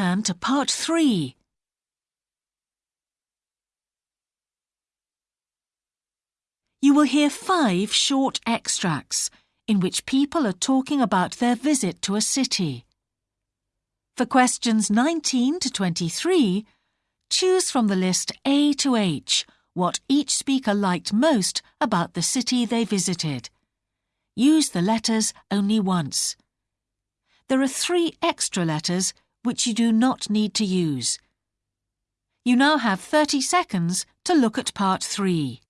to part three. You will hear five short extracts in which people are talking about their visit to a city. For questions 19 to 23, choose from the list A to H what each speaker liked most about the city they visited. Use the letters only once. There are three extra letters which you do not need to use. You now have 30 seconds to look at part 3.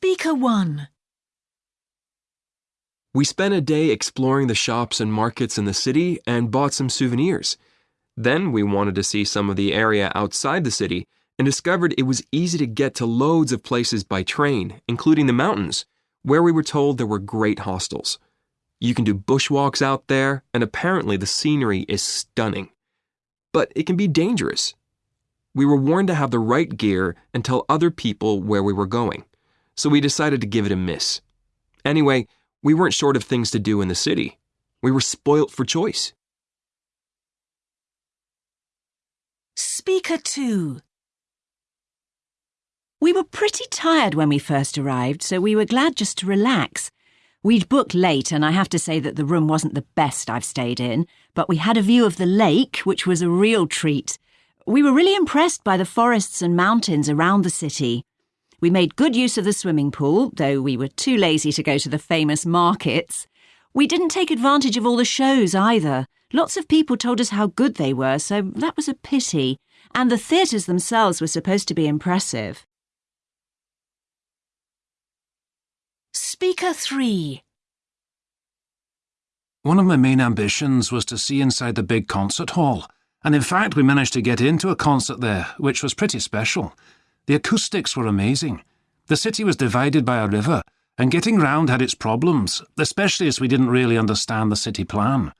Speaker 1 We spent a day exploring the shops and markets in the city and bought some souvenirs. Then we wanted to see some of the area outside the city and discovered it was easy to get to loads of places by train, including the mountains, where we were told there were great hostels. You can do bushwalks out there, and apparently the scenery is stunning. But it can be dangerous. We were warned to have the right gear and tell other people where we were going so we decided to give it a miss. Anyway, we weren't short of things to do in the city. We were spoilt for choice. Speaker 2 We were pretty tired when we first arrived, so we were glad just to relax. We'd booked late, and I have to say that the room wasn't the best I've stayed in, but we had a view of the lake, which was a real treat. We were really impressed by the forests and mountains around the city. We made good use of the swimming pool, though we were too lazy to go to the famous markets. We didn't take advantage of all the shows either. Lots of people told us how good they were, so that was a pity. And the theatres themselves were supposed to be impressive. Speaker 3 One of my main ambitions was to see inside the big concert hall, and in fact, we managed to get into a concert there, which was pretty special. The acoustics were amazing. The city was divided by a river, and getting round had its problems, especially as we didn't really understand the city plan.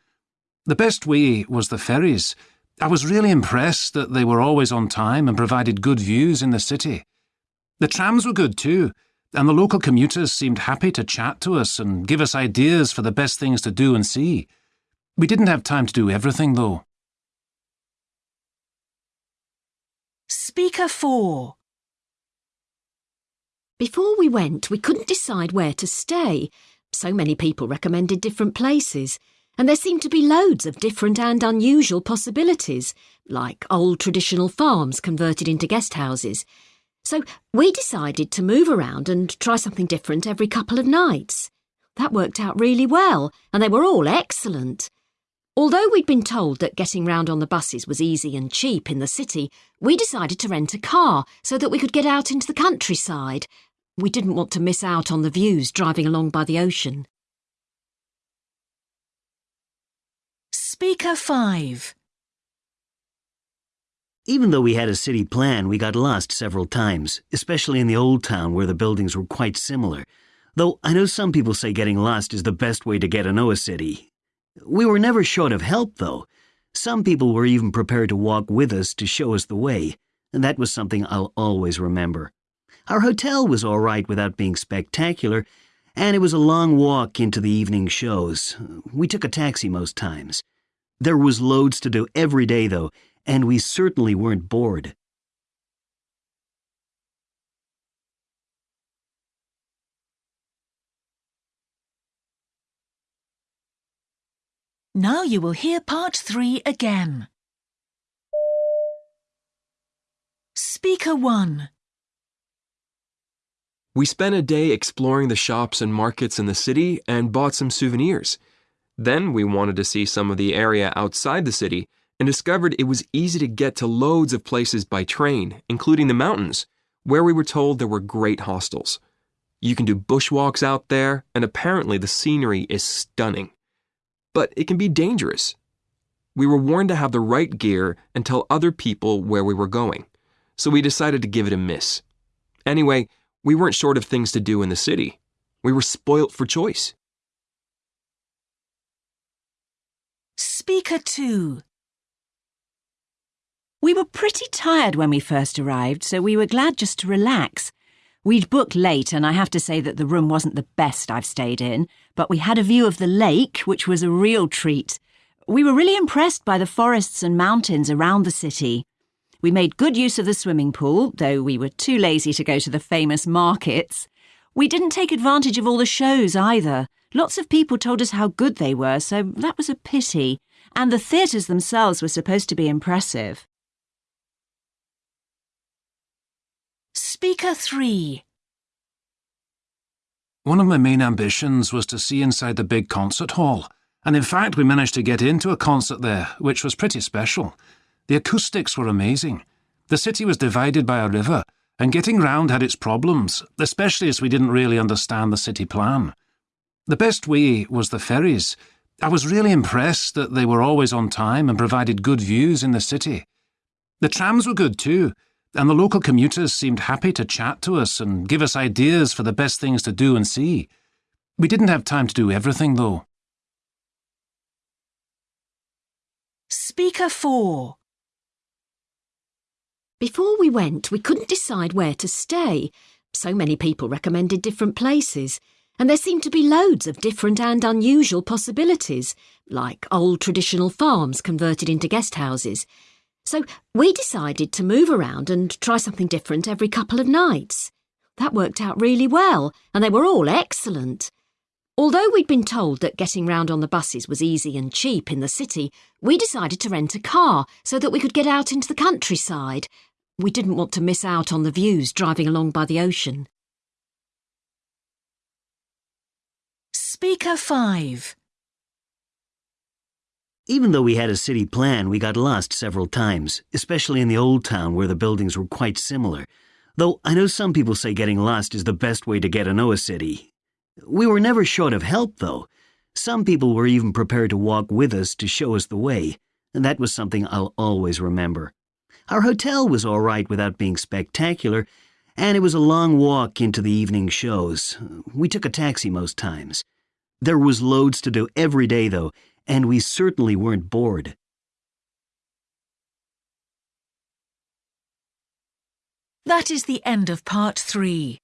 The best way was the ferries. I was really impressed that they were always on time and provided good views in the city. The trams were good too, and the local commuters seemed happy to chat to us and give us ideas for the best things to do and see. We didn't have time to do everything, though. Speaker 4 Before we went, we couldn't decide where to stay. So many people recommended different places, and there seemed to be loads of different and unusual possibilities, like old traditional farms converted into guest houses. So we decided to move around and try something different every couple of nights. That worked out really well, and they were all excellent. Although we'd been told that getting round on the buses was easy and cheap in the city, we decided to rent a car so that we could get out into the countryside we didn't want to miss out on the views driving along by the ocean. Speaker 5 Even though we had a city plan, we got lost several times, especially in the old town where the buildings were quite similar. Though I know some people say getting lost is the best way to get to know a city. We were never short of help, though. Some people were even prepared to walk with us to show us the way, and that was something I'll always remember. Our hotel was all right without being spectacular, and it was a long walk into the evening shows. We took a taxi most times. There was loads to do every day, though, and we certainly weren't bored. Now you will hear part 3 again. Speaker 1 We spent a day exploring the shops and markets in the city and bought some souvenirs. Then we wanted to see some of the area outside the city and discovered it was easy to get to loads of places by train, including the mountains, where we were told there were great hostels. You can do bushwalks out there, and apparently the scenery is stunning. But it can be dangerous. we were warned to have the right gear and tell other people where we were going, so we decided to give it a miss. Anyway, we weren't short of things to do in the city. We were spoilt for choice. Speaker 2. We were pretty tired when we first arrived, so we were glad just to relax. We'd booked late, and I have to say that the room wasn't the best I've stayed in, but we had a view of the lake, which was a real treat. We were really impressed by the forests and mountains around the city. We made good use of the swimming pool, though we were too lazy to go to the famous markets. We didn't take advantage of all the shows either. Lots of people told us how good they were, so that was a pity. And the theatres themselves were supposed to be impressive. Speaker 3. One of my main ambitions was to see inside the big concert hall, and in fact, we managed to get into a concert there, which was pretty special. The acoustics were amazing. The city was divided by a river, and getting round had its problems, especially as we didn't really understand the city plan. The best way was the ferries. I was really impressed that they were always on time and provided good views in the city. The trams were good too, and the local commuters seemed happy to chat to us and give us ideas for the best things to do and see. We didn't have time to do everything, though. Speaker 4. Before we went, we couldn't decide where to stay. So many people recommended different places, and there seemed to be loads of different and unusual possibilities, like old traditional farms converted into guest houses. So we decided to move around and try something different every couple of nights. That worked out really well, and they were all excellent. Although we'd been told that getting round on the buses was easy and cheap in the city, we decided to rent a car so that we could get out into the countryside. We didn't want to miss out on the views driving along by the ocean. Speaker 5. Even though we had a city plan, we got lost several times, especially in the old town where the buildings were quite similar. Though I know some people say getting lost is the best way to get to know a city. We were never short of help, though. Some people were even prepared to walk with us to show us the way, and that was something I'll always remember. Our hotel was all right without being spectacular, and it was a long walk into the evening shows. We took a taxi most times. There was loads to do every day, though, and we certainly weren't bored. That is the end of part 3.